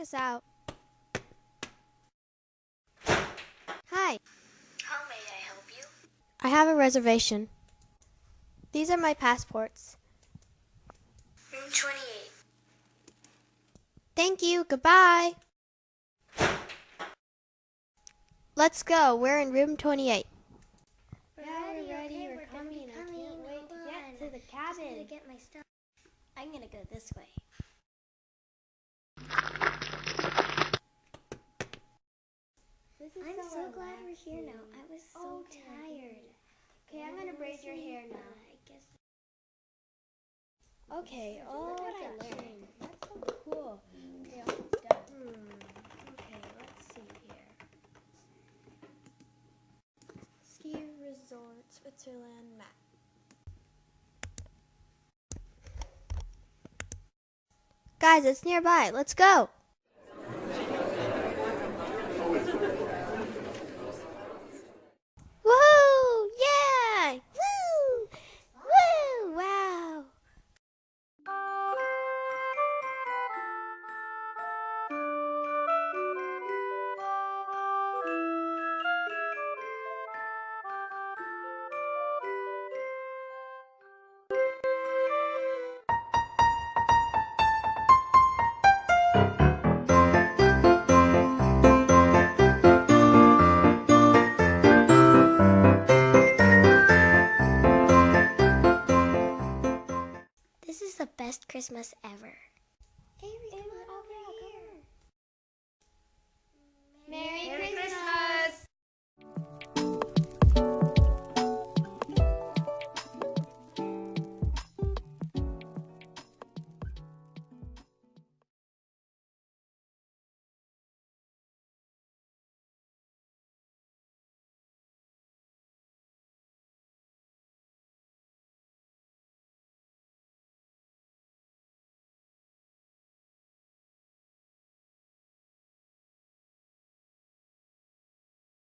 check us out. Hi, How may I help you? I have a reservation. These are my passports. Room 28. Thank you. Goodbye. Let's go. We're in room 28. Yeah, we're ready. We're coming. I can't wait to get to the cabin. get my stuff. I'm gonna go this way. This is I'm so glad we're here now. I was so Okay. tired. Okay, I'm gonna braid your hair now. I guess. Okay. Oh, Look what I that's learned. That's so cool. Okay, almost done. Hmm. Okay, let's see here. Ski Resort, Switzerland map. Guys, it's nearby. Let's go. Christmas ever. Avery,